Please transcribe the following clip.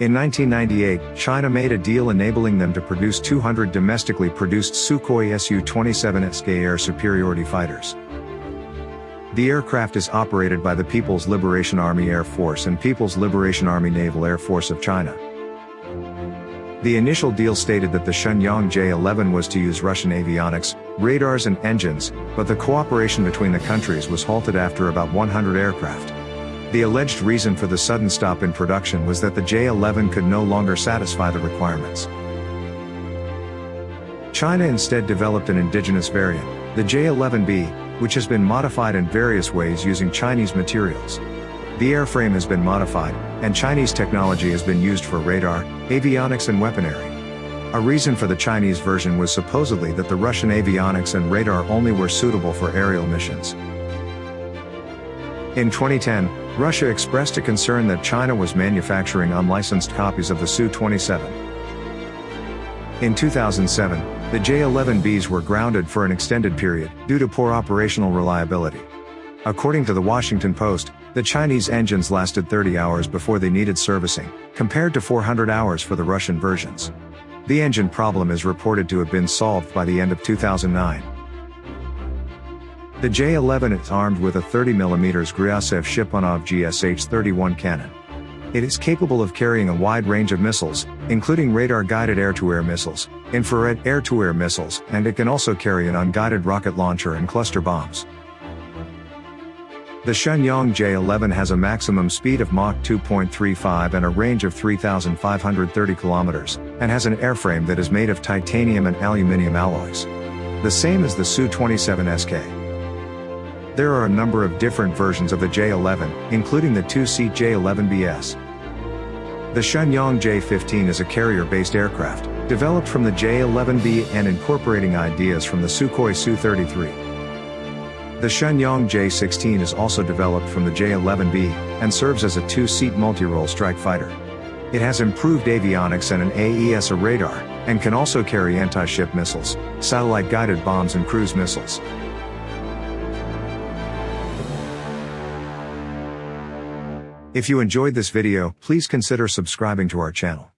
In 1998, China made a deal enabling them to produce 200 domestically produced Sukhoi Su-27 SK air superiority fighters. The aircraft is operated by the People's Liberation Army Air Force and People's Liberation Army Naval Air Force of China. The initial deal stated that the Shenyang J-11 was to use Russian avionics, radars and engines, but the cooperation between the countries was halted after about 100 aircraft. The alleged reason for the sudden stop in production was that the J-11 could no longer satisfy the requirements. China instead developed an indigenous variant, the J-11B, which has been modified in various ways using Chinese materials. The airframe has been modified, and Chinese technology has been used for radar, avionics and weaponry. A reason for the Chinese version was supposedly that the Russian avionics and radar only were suitable for aerial missions. In 2010, Russia expressed a concern that China was manufacturing unlicensed copies of the Su-27. In 2007, the J-11Bs were grounded for an extended period due to poor operational reliability. According to the Washington Post, the Chinese engines lasted 30 hours before they needed servicing, compared to 400 hours for the Russian versions. The engine problem is reported to have been solved by the end of 2009. The J-11 is armed with a 30mm Gryazev Shipunov GSH-31 cannon. It is capable of carrying a wide range of missiles, including radar-guided air-to-air missiles, infrared air-to-air missiles, and it can also carry an unguided rocket launcher and cluster bombs. The Shenyang J11 has a maximum speed of Mach 2.35 and a range of 3,530 kilometers, and has an airframe that is made of titanium and aluminium alloys. The same as the Su-27 SK. There are a number of different versions of the J11, including the two-seat J11BS. The Shenyang J-15 is a carrier-based aircraft, developed from the J-11B and incorporating ideas from the Sukhoi Su-33. The Shenyang J-16 is also developed from the J-11B, and serves as a two-seat multi-role strike fighter. It has improved avionics and an AESA radar, and can also carry anti-ship missiles, satellite-guided bombs and cruise missiles. If you enjoyed this video, please consider subscribing to our channel.